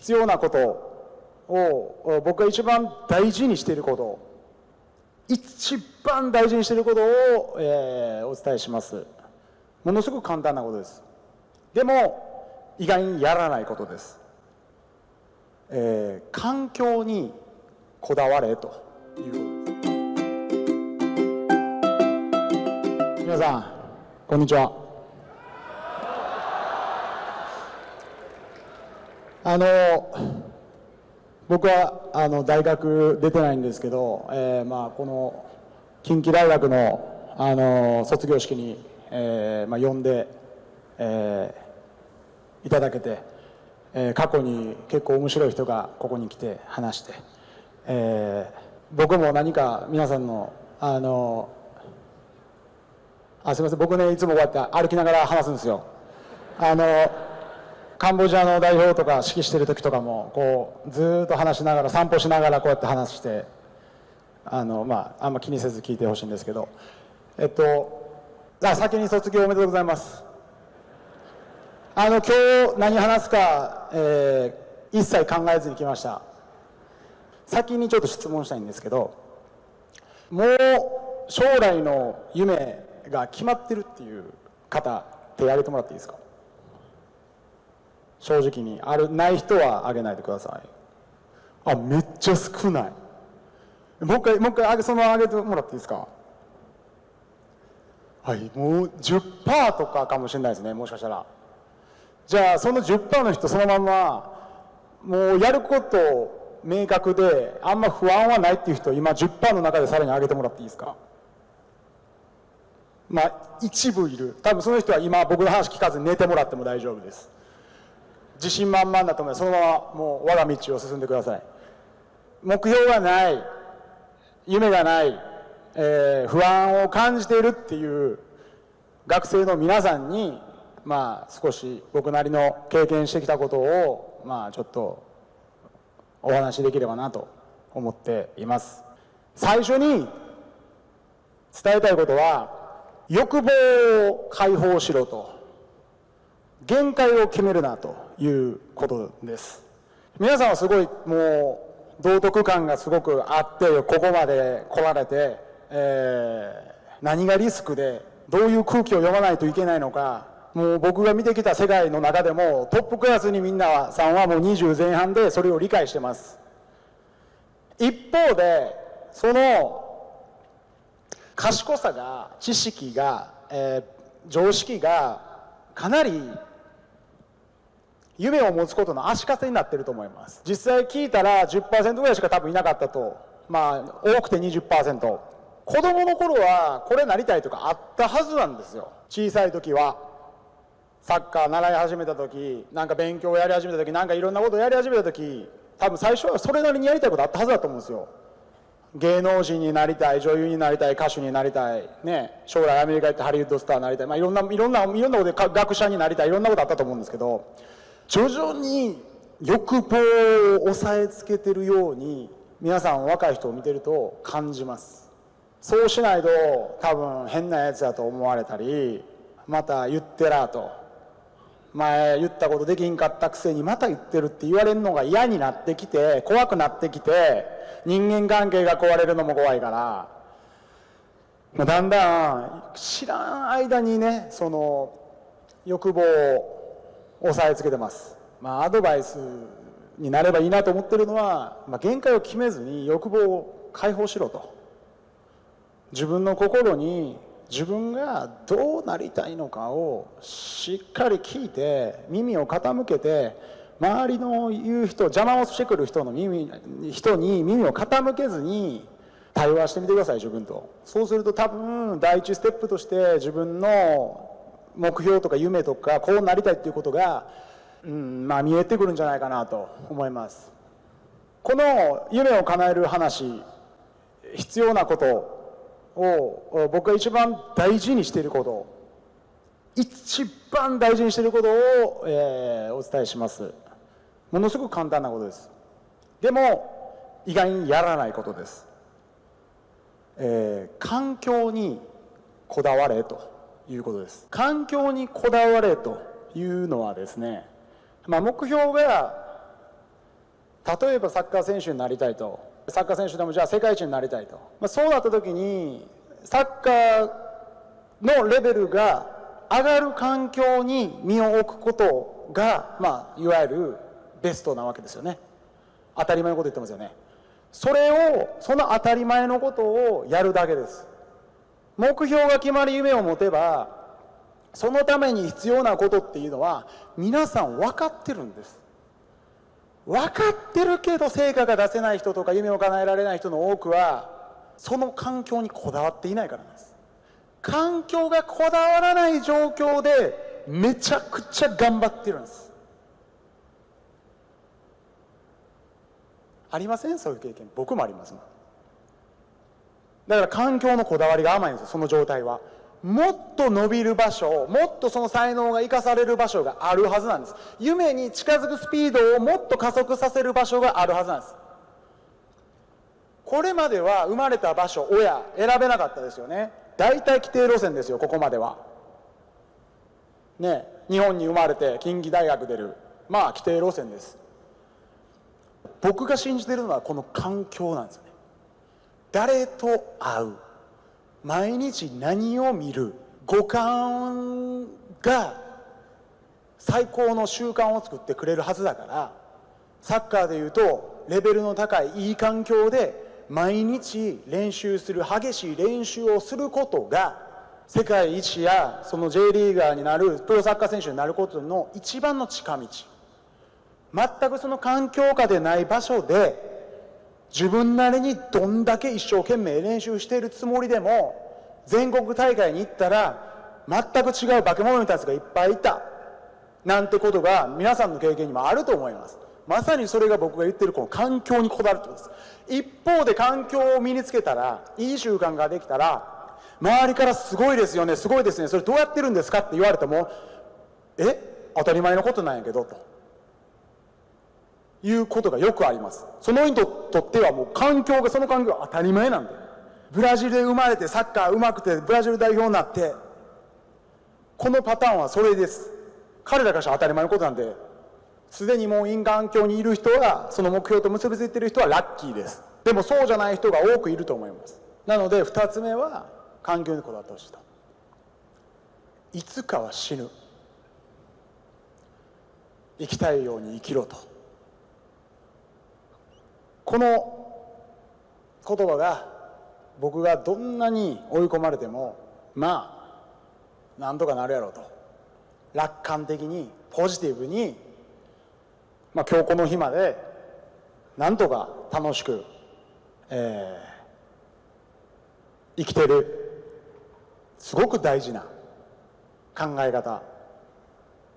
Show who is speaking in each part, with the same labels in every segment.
Speaker 1: 必要なことを僕が一番大事にしていること一番大事にしていることを、えー、お伝えします。ものすごく簡単なことです。でも意外にやらないことです、えー、環境にこだわれと。いうことです皆さんこんにちは。あの僕はあの大学出てないんですけど、えー、まあこの近畿大学のあの卒業式に、えーまあ、呼んで、えー、いただけて、えー、過去に結構面白い人がここに来て話して、えー、僕も何か皆さんのあのあすみません僕ねいつもこうやって歩きながら話すんですよ。あのカンボジアの代表とか指揮してる時とかもこうずっと話しながら散歩しながらこうやって話してあのまああんま気にせず聞いてほしいんですけど。えっとあ先に卒業おめでとうございます。あの今日何話すか、えー、一切考えずに来ました。先にちょっと質問したいんですけどもう将来の夢が決まってるっていう方手挙げてもらっていいですか？正直にあるない人はあげないでください。あめっちゃ少ない。もう一回もう一回あげそのままあげてもらっていいですか？はいもう10%とかかもしれないですねもしかしたら。じゃあその10%の人そのままもうやること明確であんま不安はないっていう人今10%の中でさらに上げてもらっていいですか？まあ一部いる。多分その人は今僕の話聞かずに寝てもらっても大丈夫です。自信満々だと思います。そのままもう我が道を進んでください。目標がない夢がない、えー、不安を感じているっていう学生の皆さんにまあ少し僕なりの経験してきたことをまあちょっとお話しできればなと思っています。最初に伝えたいことは欲望を解放しろと。限界を決めるなと。いうことです。皆さんはすごいもう道徳感がすごくあってここまで来られて、えー、何がリスクでどういう空気を読まないといけないのかもう僕が見てきた世界の中でもトップクラスにみんなさんはもう20前半でそれを理解してます。一方でその賢さが知識が、えー、常識がかなり夢を持つことの足かせになってると思います。実際聞いたら10%ぐらいしか多分いなかったと。まあ多くて20%子供の頃はこれなりたいとかあったはずなんですよ。小さい時は。サッカー習い始めた時なんか勉強をやり始めた時なんかいろんなことをやり始めた時多分最初はそれなりにやりたいことあったはずだと思うんですよ。芸能人になりたい女優になりたい歌手になりたい、ね、将来アメリカ行ってハリウッドスターになりたい、まあ、いろんないろんないろんなことで学者になりたいいろんなことあったと思うんですけど。徐々に欲望を抑えつけてるように皆さん若い人を見てると感じます。そうしないと多分変なやつだと思われたりまた言ってらと前言ったことできんかったくせにまた言ってるって言われるのが嫌になってきて怖くなってきて人間関係が壊れるのも怖いからだんだん知らん間にねその欲望を押さえつけてます、まあ、アドバイスになればいいなと思ってるのは、まあ、限界を決めずに欲望を解放しろと。自分の心に自分がどうなりたいのかをしっかり聞いて耳を傾けて周りの言う人邪魔をしてくる人の耳人に耳を傾けずに対話してみてください自分と。そうすると多分第一ステップとして自分の目標とか夢とかこうなりたいっていうことが、うんまあ、見えてくるんじゃないかなと思います。この夢を叶える話必要なことを僕が一番大事にしていること一番大事にしていることを、えー、お伝えします。ものすごく簡単なことです。でも意外にやらないことです、えー、環境にこだわれと。いうことです。環境にこだわれというのはですね、まあ、目標が例えばサッカー選手になりたいと。サッカー選手でもじゃあ世界一になりたいと、まあ、そうなった時にサッカーのレベルが上がる環境に身を置くことが、まあ、いわゆるベストなわけですよね。当たり前のこと言ってますよね。それをその当たり前のことをやるだけです。目標が決まり夢を持てばそのために必要なことっていうのは皆さん分かってるんです。分かってるけど成果が出せない人とか夢を叶えられない人の多くはその環境にこだわっていないからなんです。環境がこだわらない状況でめちゃくちゃ頑張ってるんです。ありません？そういう経験。僕もあります。だから環境のこだわりが甘いんですよその状態は。もっと伸びる場所もっとその才能が生かされる場所があるはずなんです。夢に近づくスピードをもっと加速させる場所があるはずなんです。これまでは生まれた場所親選べなかったですよね。大体規定路線ですよここまでは。ね日本に生まれて近畿大学出る。まあ規定路線です。僕が信じてるのはこの環境なんですよね。誰と会う？毎日何を見る？五感が最高の習慣を作ってくれるはずだから。サッカーでいうとレベルの高いいい環境で毎日練習する激しい練習をすることが世界一やその J リーガーになるプロサッカー選手になることの一番の近道。全くその環境下でない場所で自分なりにどんだけ一生懸命練習しているつもりでも全国大会に行ったら全く違う化け物たちがいっぱいいた。なんてことが皆さんの経験にもあると思います。まさにそれが僕が言ってるこの環境にこだわるってことです。一方で環境を身につけたらいい習慣ができたら周りからすごいですよねすごいですねそれどうやってるんですかって言われてもえ当たり前のことなんやけどと。いうことがよくあります。その人にとってはもう環境がその環境が当たり前なんでブラジルで生まれてサッカー上手くてブラジル代表になってこのパターンはそれです。彼らからしたら当たり前のことなんですでにもう因環境にいる人はその目標と結びついてる人はラッキーです。でもそうじゃない人が多くいると思います。なので2つ目は環境にこだわってほしいといつかは死ぬ。生きたいように生きろと。この言葉が僕がどんなに追い込まれてもまあなんとかなるやろうと。楽観的にポジティブに、まあ、今日この日までなんとか楽しく、えー、生きてる。すごく大事な考え方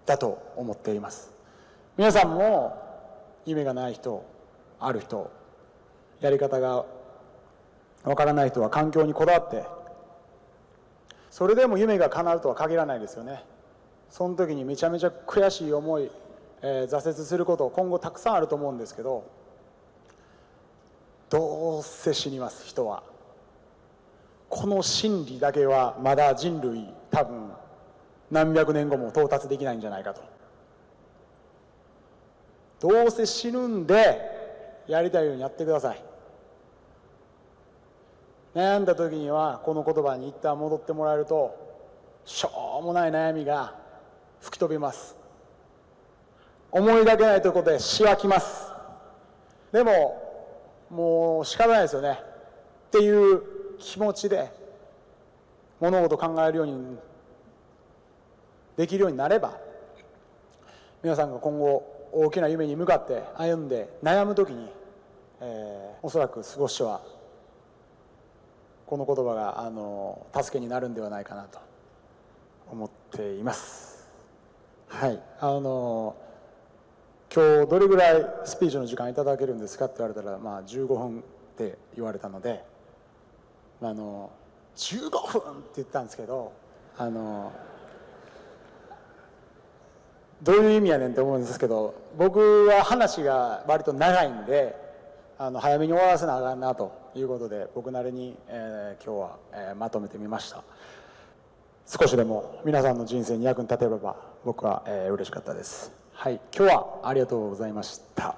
Speaker 1: だと思っています。皆さんも夢がない人ある人やり方がわからない人は環境にこだわってそれでも夢が叶うとは限らないですよね。その時にめちゃめちゃ悔しい思い、えー、挫折すること今後たくさんあると思うんですけどどうせ死にます人は。この真理だけはまだ人類多分何百年後も到達できないんじゃないかと。どうせ死ぬんでやりたいようにやってください。悩んだ時にはこの言葉に一旦戻ってもらえるとしょうもない悩みが吹き飛びます。思いがけないというころでしわきます。でももう仕方ないですよね。っていう気持ちで物事考えるようにできるようになれば皆さんが今後大きな夢に向かって歩んで悩む時に、えー、おそらく少してはこの言葉があの助けになるんではないかなと思っています。はい。あの今日どれぐらいスピーチの時間いただけるんですかって言われたら、まあ、15分って言われたのであの15分って言ったんですけどあのどういう意味やねんって思うんですけど僕は話が割と長いんであの早めに終わらせなあかんなということで僕なりに、えー、今日は、えー、まとめてみました。少しでも皆さんの人生に役に立てれば僕は、えー、嬉しかったです。はい今日はありがとうございました。